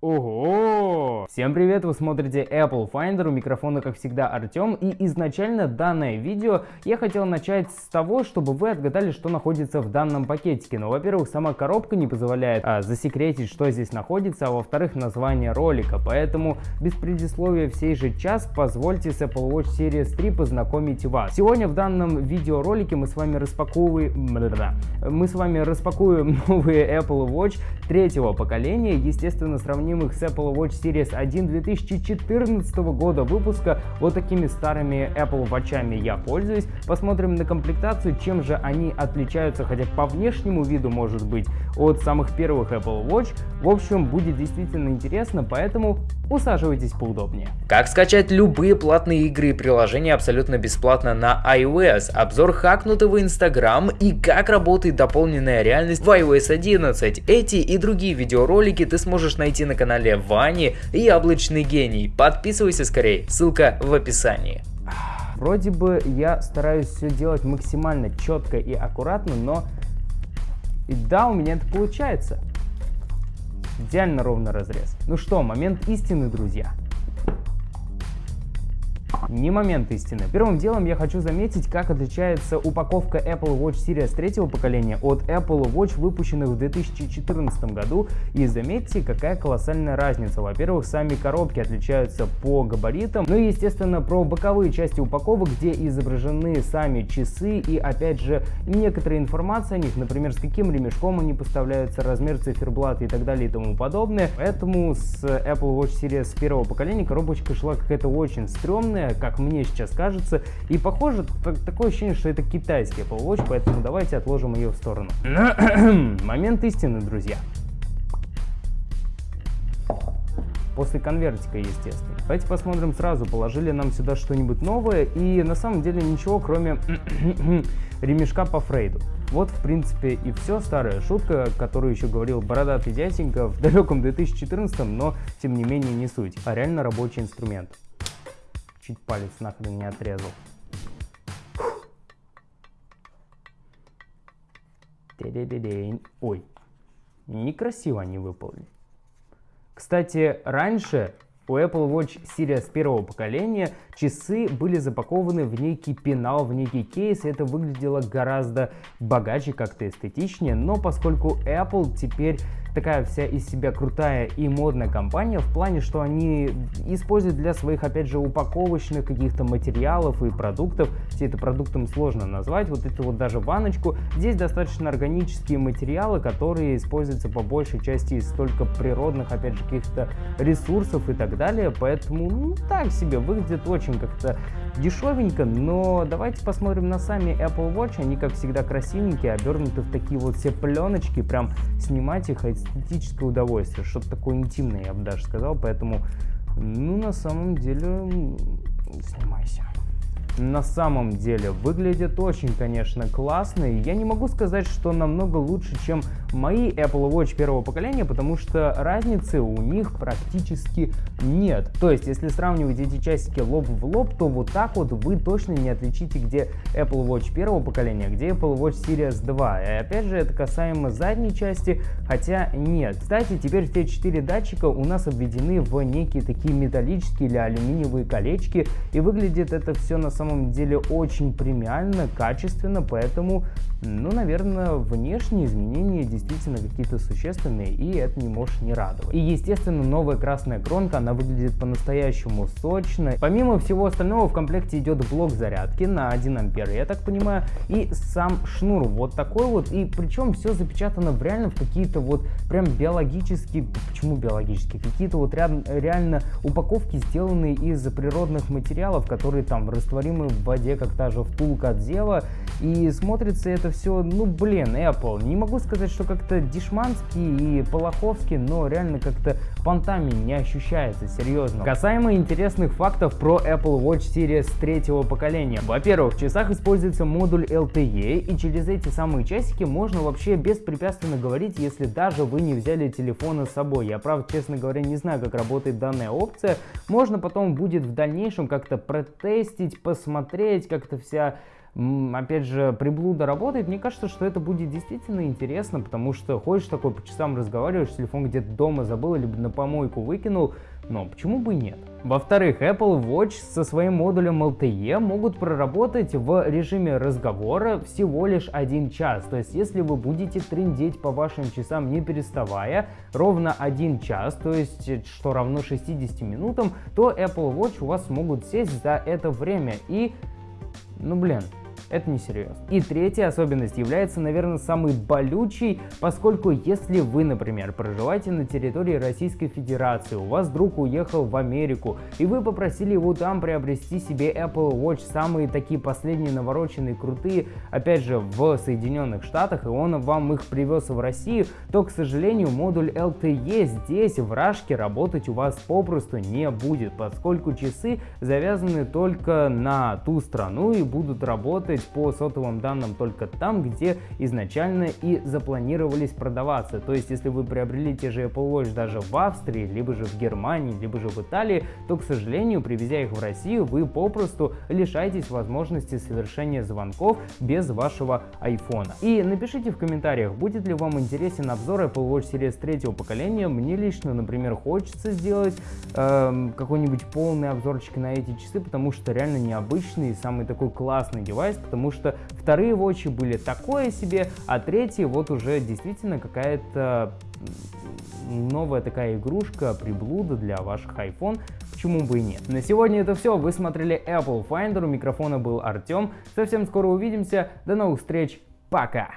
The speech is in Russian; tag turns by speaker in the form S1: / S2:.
S1: Horror! Всем привет, вы смотрите Apple Finder, у микрофона как всегда Артем и изначально данное видео я хотел начать с того, чтобы вы отгадали, что находится в данном пакетике. Но, во-первых, сама коробка не позволяет а, засекретить, что здесь находится, а во-вторых, название ролика. Поэтому без предисловия всей же час позвольте с Apple Watch Series 3 познакомить вас. Сегодня в данном видеоролике мы с вами распаковываем... Мы с вами распакуем новые Apple Watch третьего поколения, естественно, сравним сравнимых с Apple Watch Series 1 2014 года выпуска. Вот такими старыми Apple Watch'ами я пользуюсь. Посмотрим на комплектацию, чем же они отличаются, хотя по внешнему виду может быть, от самых первых Apple Watch. В общем, будет действительно интересно, поэтому усаживайтесь поудобнее.
S2: Как скачать любые платные игры и приложения абсолютно бесплатно на iOS, обзор хакнутого Instagram и как работает дополненная реальность в iOS 11. Эти и другие видеоролики ты сможешь найти на канале Вани и Яблочный Гений. Подписывайся скорее, ссылка в описании.
S1: Вроде бы я стараюсь все делать максимально четко и аккуратно, но и да, у меня это получается. Идеально ровный разрез. Ну что, момент истины, друзья не момент истины. Первым делом я хочу заметить, как отличается упаковка Apple Watch Series третьего поколения от Apple Watch, выпущенных в 2014 году. И заметьте, какая колоссальная разница. Во-первых, сами коробки отличаются по габаритам. Ну и, естественно, про боковые части упаковок, где изображены сами часы и, опять же, некоторая информация о них, например, с каким ремешком они поставляются, размер циферблата и так далее и тому подобное. Поэтому с Apple Watch Series первого поколения коробочка шла какая-то очень стрёмная, как мне сейчас кажется. И похоже, такое ощущение, что это китайский Apple Watch, поэтому давайте отложим ее в сторону. Момент истины, друзья. после конвертика, естественно. Давайте посмотрим сразу, положили нам сюда что-нибудь новое, и на самом деле ничего, кроме ремешка по Фрейду. Вот, в принципе, и все. Старая шутка, которую еще говорил бородатый дяденька в далеком 2014, но, тем не менее, не суть, а реально рабочий инструмент чуть палец нахрен не отрезал. Ой, некрасиво они выполнили. Кстати, раньше у Apple Watch Series первого поколения часы были запакованы в некий пенал, в некий кейс, это выглядело гораздо богаче, как-то эстетичнее, но поскольку Apple теперь такая вся из себя крутая и модная компания в плане, что они используют для своих, опять же, упаковочных каких-то материалов и продуктов. Все это продуктом сложно назвать. Вот эту вот даже баночку. Здесь достаточно органические материалы, которые используются по большей части из только природных, опять же, каких-то ресурсов и так далее. Поэтому, ну, так себе, выглядит очень как-то дешевенько, но давайте посмотрим на сами Apple Watch. Они, как всегда, красивенькие, обернуты в такие вот все пленочки. Прям снимать их эстетическое удовольствие. Что-то такое интимное, я бы даже сказал. Поэтому, ну, на самом деле, снимайся на самом деле выглядит очень, конечно, классно. И я не могу сказать, что намного лучше, чем мои Apple Watch первого поколения, потому что разницы у них практически нет. То есть, если сравнивать эти часики лоб в лоб, то вот так вот вы точно не отличите, где Apple Watch первого поколения, где Apple Watch Series 2. И опять же, это касаемо задней части, хотя нет. Кстати, теперь все четыре датчика у нас обведены в некие такие металлические или алюминиевые колечки, и выглядит это все на самом самом деле очень премиально, качественно, поэтому, ну, наверное, внешние изменения действительно какие-то существенные, и это не может не радовать. И, естественно, новая красная кронка, она выглядит по-настоящему сочно. Помимо всего остального, в комплекте идет блок зарядки на 1 ампер, я так понимаю, и сам шнур вот такой вот, и причем все запечатано в реально в какие-то вот прям биологические, почему биологические, какие-то вот реально упаковки, сделанные из природных материалов, которые там растворимы мы в воде, как та же втулка от Зева. И смотрится это все, ну блин, Apple. Не могу сказать, что как-то дешманский и полоховский, но реально как-то понтами не ощущается, серьезно. Касаемо интересных фактов про Apple Watch Series третьего поколения. Во-первых, в часах используется модуль LTE, и через эти самые часики можно вообще беспрепятственно говорить, если даже вы не взяли телефона с собой. Я, правда, честно говоря, не знаю, как работает данная опция. Можно потом будет в дальнейшем как-то протестить, посмотреть, посмотреть, как-то вся опять же, приблуда работает, мне кажется, что это будет действительно интересно, потому что ходишь такой по часам разговариваешь, телефон где-то дома забыл, либо на помойку выкинул, но почему бы и нет? Во-вторых, Apple Watch со своим модулем LTE могут проработать в режиме разговора всего лишь один час. То есть, если вы будете трендеть по вашим часам не переставая ровно один час, то есть, что равно 60 минутам, то Apple Watch у вас могут сесть за это время. И, ну блин, это несерьезно. И третья особенность является, наверное, самой болючей, поскольку если вы, например, проживаете на территории Российской Федерации, у вас друг уехал в Америку, и вы попросили его там приобрести себе Apple Watch, самые такие последние навороченные, крутые, опять же, в Соединенных Штатах, и он вам их привез в Россию, то, к сожалению, модуль LTE здесь, в Рашке, работать у вас попросту не будет, поскольку часы завязаны только на ту страну и будут работать работать по сотовым данным только там, где изначально и запланировались продаваться. То есть, если вы приобрели те же Apple Watch даже в Австрии, либо же в Германии, либо же в Италии, то, к сожалению, привезя их в Россию, вы попросту лишаетесь возможности совершения звонков без вашего iPhone. И напишите в комментариях, будет ли вам интересен обзор Apple Watch Series третьего поколения. Мне лично, например, хочется сделать э, какой-нибудь полный обзорчик на эти часы, потому что реально необычный и самый такой классный девайс, потому что вторые вотчи были такое себе, а третий вот уже действительно какая-то новая такая игрушка, приблуда для ваших iPhone, почему бы и нет. На сегодня это все, вы смотрели Apple Finder, у микрофона был Артем, совсем скоро увидимся, до новых встреч, пока!